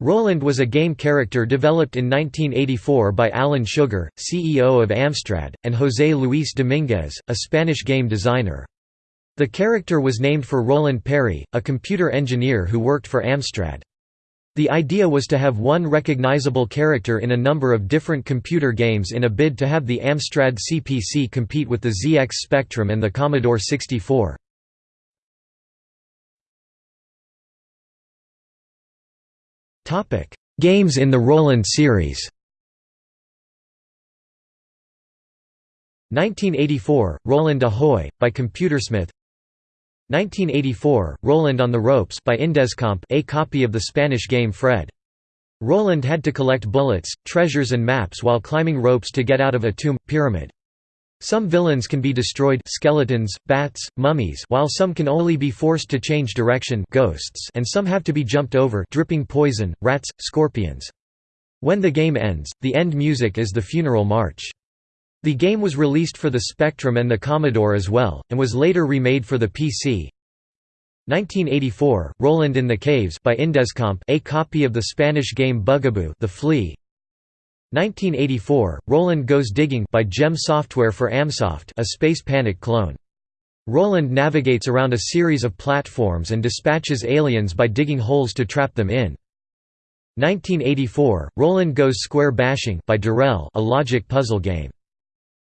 Roland was a game character developed in 1984 by Alan Sugar, CEO of Amstrad, and José Luis Domínguez, a Spanish game designer. The character was named for Roland Perry, a computer engineer who worked for Amstrad. The idea was to have one recognizable character in a number of different computer games in a bid to have the Amstrad CPC compete with the ZX Spectrum and the Commodore 64. Topic: Games in the Roland series. 1984, Roland Ahoy by Computersmith. 1984, Roland on the Ropes by Indescomp, a copy of the Spanish game Fred. Roland had to collect bullets, treasures and maps while climbing ropes to get out of a tomb pyramid. Some villains can be destroyed skeletons, bats, mummies while some can only be forced to change direction ghosts and some have to be jumped over dripping poison, rats, scorpions. When the game ends, the end music is the funeral march. The game was released for the Spectrum and the Commodore as well, and was later remade for the PC. 1984, Roland in the Caves by Indescomp a copy of the Spanish game Bugaboo the Flea 1984, Roland Goes Digging by Gem Software for Amsoft a Space Panic clone. Roland navigates around a series of platforms and dispatches aliens by digging holes to trap them in. 1984, Roland Goes Square Bashing by Durell a logic puzzle game.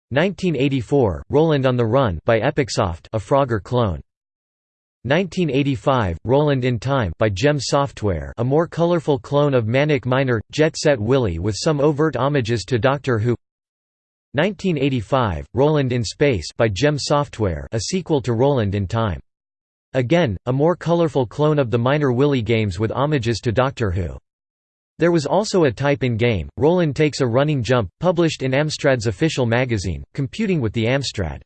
1984, Roland on the Run by Epicsoft a Frogger clone. 1985, Roland in Time by Gem Software a more colorful clone of Manic Miner, Jet Set Willy with some overt homages to Doctor Who 1985, Roland in Space by Gem Software a sequel to Roland in Time. Again, a more colorful clone of the Miner Willy games with homages to Doctor Who. There was also a type in game, Roland Takes a Running Jump, published in Amstrad's official magazine, computing with the Amstrad.